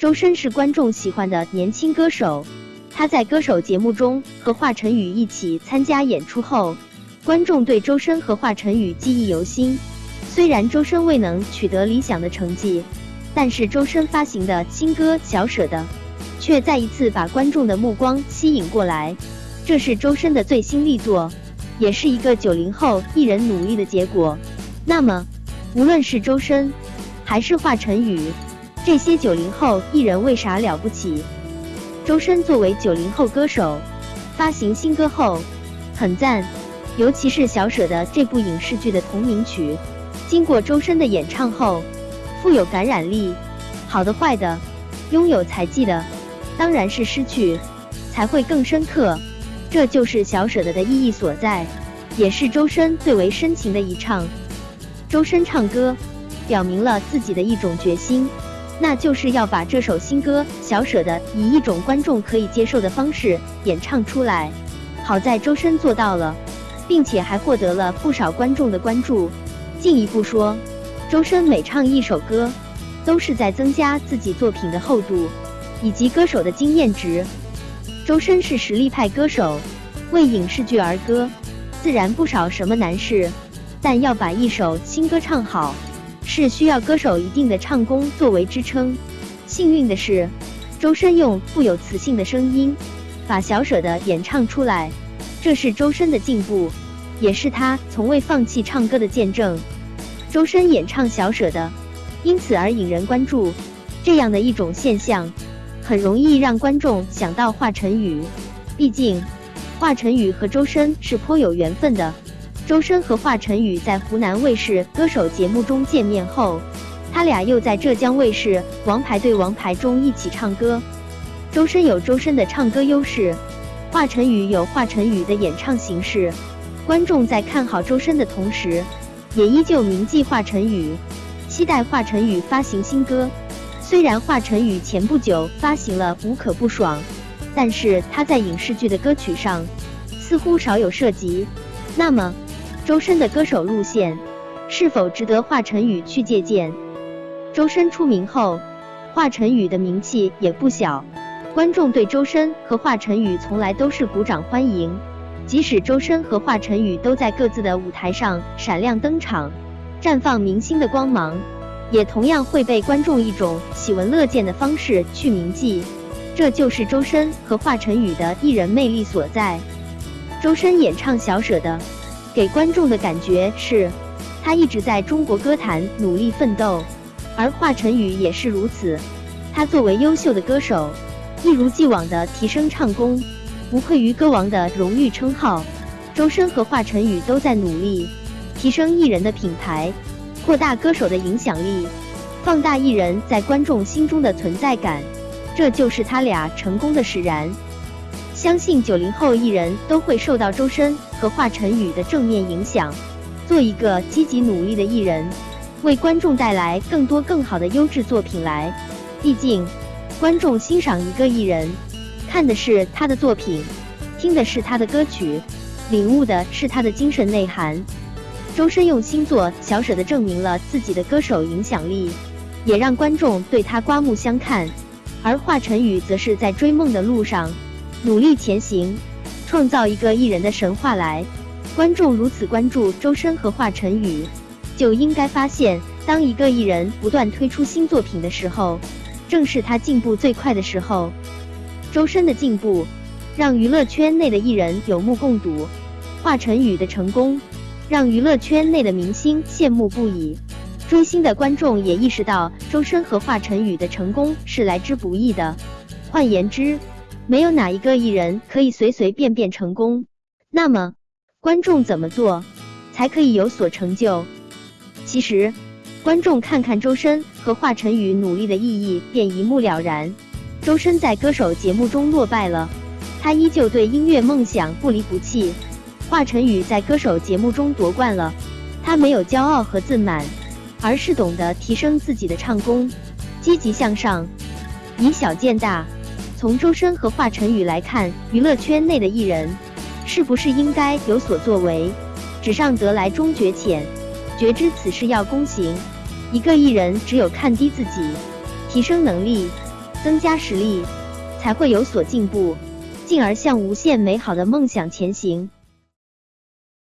周深是观众喜欢的年轻歌手，他在歌手节目中和华晨宇一起参加演出后，观众对周深和华晨宇记忆犹新。虽然周深未能取得理想的成绩，但是周深发行的新歌《小舍得》却再一次把观众的目光吸引过来。这是周深的最新力作，也是一个九零后艺人努力的结果。那么，无论是周深还是华晨宇，这些九零后艺人为啥了不起？周深作为九零后歌手，发行新歌后很赞，尤其是《小舍得》这部影视剧的同名曲，经过周深的演唱后，富有感染力。好的坏的，拥有才记的，当然是失去才会更深刻。这就是《小舍得》的意义所在，也是周深最为深情的一唱。周深唱歌，表明了自己的一种决心。那就是要把这首新歌《小舍得》以一种观众可以接受的方式演唱出来。好在周深做到了，并且还获得了不少观众的关注。进一步说，周深每唱一首歌，都是在增加自己作品的厚度以及歌手的经验值。周深是实力派歌手，为影视剧而歌，自然不少什么难事。但要把一首新歌唱好。是需要歌手一定的唱功作为支撑。幸运的是，周深用富有磁性的声音把小舍得演唱出来，这是周深的进步，也是他从未放弃唱歌的见证。周深演唱小舍得，因此而引人关注。这样的一种现象，很容易让观众想到华晨宇，毕竟华晨宇和周深是颇有缘分的。周深和华晨宇在湖南卫视歌手节目中见面后，他俩又在浙江卫视《王牌对王牌》中一起唱歌。周深有周深的唱歌优势，华晨宇有华晨宇的演唱形式。观众在看好周深的同时，也依旧铭记华晨宇，期待华晨宇发行新歌。虽然华晨宇前不久发行了《无可不爽》，但是他在影视剧的歌曲上似乎少有涉及。那么？周深的歌手路线是否值得华晨宇去借鉴？周深出名后，华晨宇的名气也不小，观众对周深和华晨宇从来都是鼓掌欢迎。即使周深和华晨宇都在各自的舞台上闪亮登场，绽放明星的光芒，也同样会被观众一种喜闻乐见的方式去铭记。这就是周深和华晨宇的艺人魅力所在。周深演唱《小舍得》。给观众的感觉是，他一直在中国歌坛努力奋斗，而华晨宇也是如此。他作为优秀的歌手，一如既往的提升唱功，无愧于歌王的荣誉称号。周深和华晨宇都在努力提升艺人的品牌，扩大歌手的影响力，放大艺人在观众心中的存在感，这就是他俩成功的使然。相信九零后艺人都会受到周深和华晨宇的正面影响，做一个积极努力的艺人，为观众带来更多更好的优质作品来。毕竟，观众欣赏一个艺人，看的是他的作品，听的是他的歌曲，领悟的是他的精神内涵。周深用新作《小舍得》证明了自己的歌手影响力，也让观众对他刮目相看。而华晨宇则是在追梦的路上。努力前行，创造一个艺人的神话来。观众如此关注周深和华晨宇，就应该发现，当一个艺人不断推出新作品的时候，正是他进步最快的时候。周深的进步，让娱乐圈内的艺人有目共睹；华晨宇的成功，让娱乐圈内的明星羡慕不已。追星的观众也意识到，周深和华晨宇的成功是来之不易的。换言之，没有哪一个艺人可以随随便便成功。那么，观众怎么做才可以有所成就？其实，观众看看周深和华晨宇努力的意义便一目了然。周深在歌手节目中落败了，他依旧对音乐梦想不离不弃；华晨宇在歌手节目中夺冠了，他没有骄傲和自满，而是懂得提升自己的唱功，积极向上，以小见大。从周深和华晨宇来看，娱乐圈内的艺人是不是应该有所作为？纸上得来终觉浅，觉知此事要躬行。一个艺人只有看低自己，提升能力，增加实力，才会有所进步，进而向无限美好的梦想前行。